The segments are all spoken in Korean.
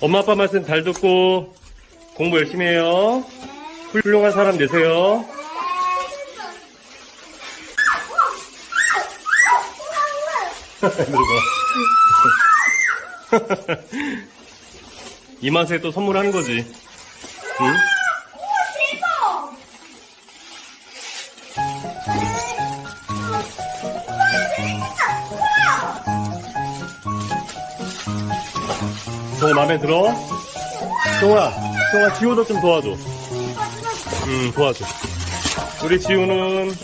엄마 아빠 말씀 잘 듣고 공부 열심히 해요. 훌륭한 사람 되세요. 그리고 이 맛에 또 선물하는 거지. 응? 마음에 들어? 정우야, 정우야 지우도 좀 도와줘. 음, 도와줘. 우리 지우는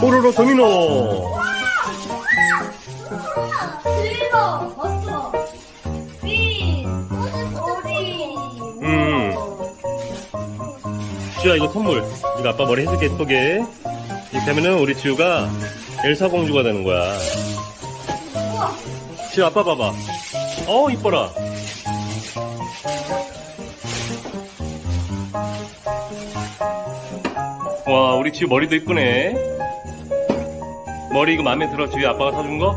뽀로로 도미노. 음. 지우야 이거 선물. 이거 아빠 머리 해줄게 예쁘게. 이렇게 하면은 우리 지우가 엘사 공주가 되는 거야. 지우 아빠 봐봐. 어 이뻐라. 와 우리 지우 머리도 이쁘네. 머리 이거 마음에 들어 지우 아빠가 사준 거?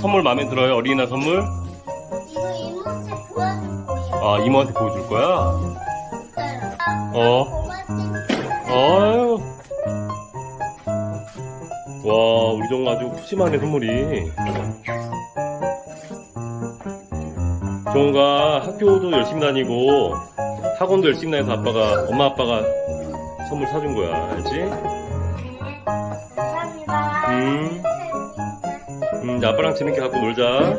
선물 마음에 들어요 어린이날 선물? 이거 이모한테 보여줄 거야 아 이모한테 보여줄 거야? 어. 아유. 와, 우리 정 아주 푸짐하네, 선물이. 정우가 학교도 열심히 다니고, 학원도 열심히 다녀서 아빠가, 엄마 아빠가 선물 사준 거야, 알지? 감사합니다 음. 음, 이제 아빠랑 재밌게 갖고 놀자.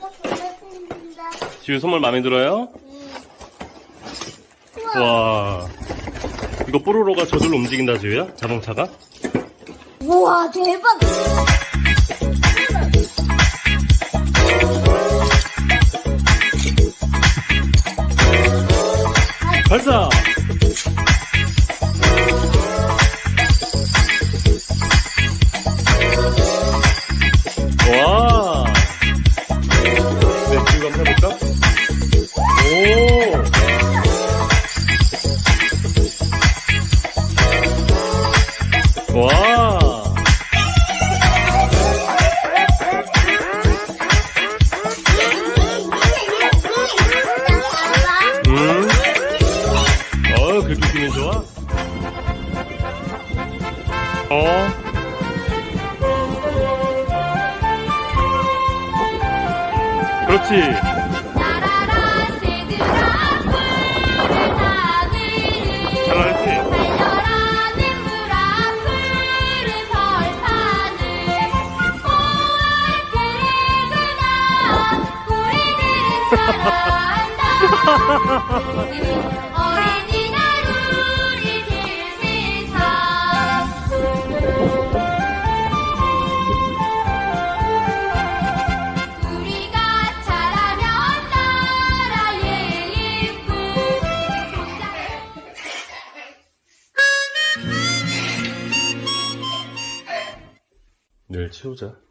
보겠습니다 지우 선물 마음에 들어요? 와. 이거 뽀로로가 저절로 움직인다, 지우야? 자동차가? 우와 대박 발사! 어, 그렇게 기분 좋아? 어? 그렇지. 나라라 새들아 푸른 하늘을 잘하지? 달려라 냇물 내일 치우자.